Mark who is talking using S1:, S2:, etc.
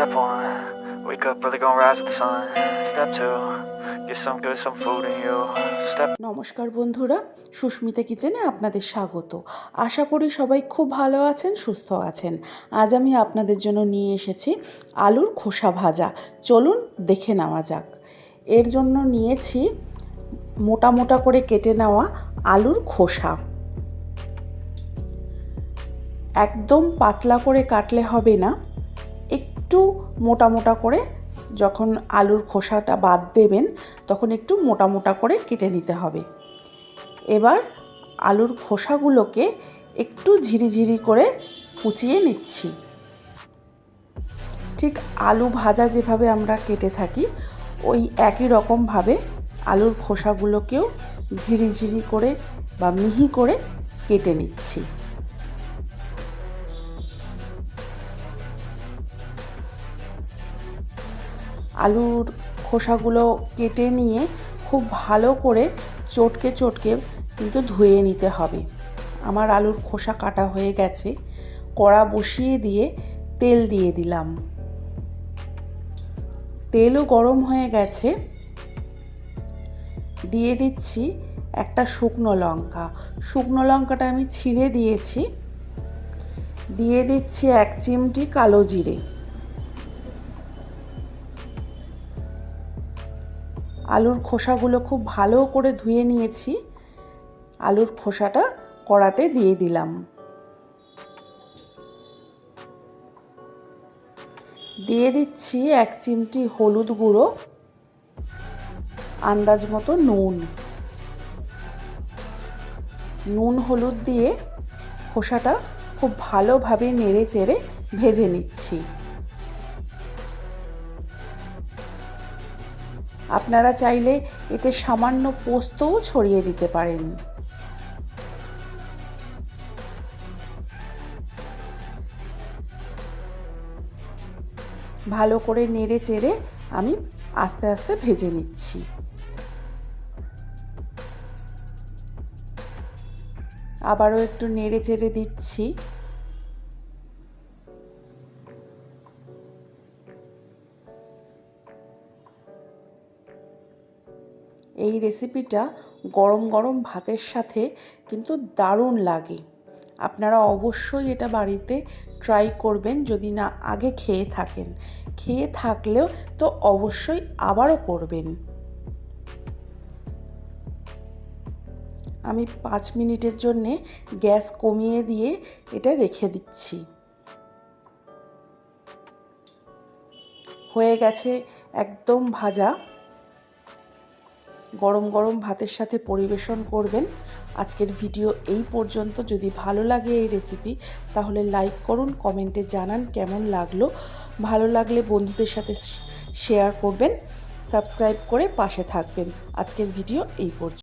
S1: Step one, wake up early, gonna rise with the sun. Step two, get some good, some food in you. Step
S2: নমস্কার বন্ধুরা সুস্মিতা কিচেনে আপনাদের স্বাগত। আশা করি সবাই খুব ভালো আছেন সুস্থ আছেন। আজ আমি আপনাদের জন্য নিয়ে এসেছি আলুর খোসা ভাজা। চলুন দেখে নেওয়া যাক। এর জন্য নিয়েছি মোটা মোটা করে কেটে নেওয়া আলুর খোসা। একদম পাতলা করে কাটলে হবে না। একটু মোটা মোটা করে যখন আলুর খোসাটা বাদ দেবেন, তখন একটু মোটা মোটা করে কেটে নিতে হবে। এবার আলুর খোসাগুলোকে একটু ঝিরিঝিরি করে কুচিয়ে নিচ্ছি। ঠিক আলু ভাজা যেভাবে আমরা কেটে থাকি, ওই একই রকমভাবে আলুর খোসাগুলোকেও ঝিরিঝিরি করে বা মিহি করে কেটে নিচ্ছি। আলুর খোসাগুলো কেটে নিয়ে খুব ভালো করে চটকে চটকে কিন্তু ধুয়ে নিতে হবে। আমার আলুর খোসা কাটা হয়ে গেছে। কড়া বসিয়ে দিয়ে তেল দিয়ে দিলাম। তেলও গরম হয়ে গেছে। দিয়ে দিচ্ছি একটা শুকনো লঙ্কা। শুকনো লঙ্কাটা আমি ছিঁড়ে দিয়েছি। দিয়ে দিচ্ছি এক চিমটি কালো জিরে। আলুর খোসাগুলো খুব ভালো করে ধুয়ে নিয়েছি। আলুর খোসাটা কড়াতে দিয়ে দিলাম। দিয়ে দিচ্ছি এক চিমটি হলুদ গুঁড়ো, আন্দাজ মতো নুন। নুন হলুদ দিয়ে খোসাটা খুব ভালোভাবে নেড়ে চেড়ে ভেজে নিচ্ছি। আপনারা চাইলে এতে সামান্য পোস্তও ছড়িয়ে দিতে পারেন। ভালো করে নেড়ে চেড়ে আমি আস্তে আস্তে ভেজে নিচ্ছি। আবারও একটু নেড়ে চেড়ে দিচ্ছি। এই রেসিপিটা গরম গরম ভাতের সাথে কিন্তু দারুণ লাগে। আপনারা অবশ্যই এটা বাড়িতে ট্রাই করবেন যদি না আগে খেয়ে থাকেন। খেয়ে থাকলেও তো অবশ্যই আবারও করবেন। আমি পাঁচ মিনিটের জন্যে গ্যাস কমিয়ে দিয়ে এটা রেখে দিচ্ছি। হয়ে গেছে একদম ভাজা। গরম গরম ভাতের সাথে পরিবেশন করবেন। আজকের ভিডিও এই পর্যন্ত। যদি ভালো লাগে এই রেসিপি তাহলে লাইক করুন কমেন্টে জানান কেমন লাগল। ভালো লাগলে বন্ধুদের সাথে শেয়ার করবেন সাবস্ক্রাইব করে পাশে থাকবেন। আজকের ভিডিও এই পর্যন্ত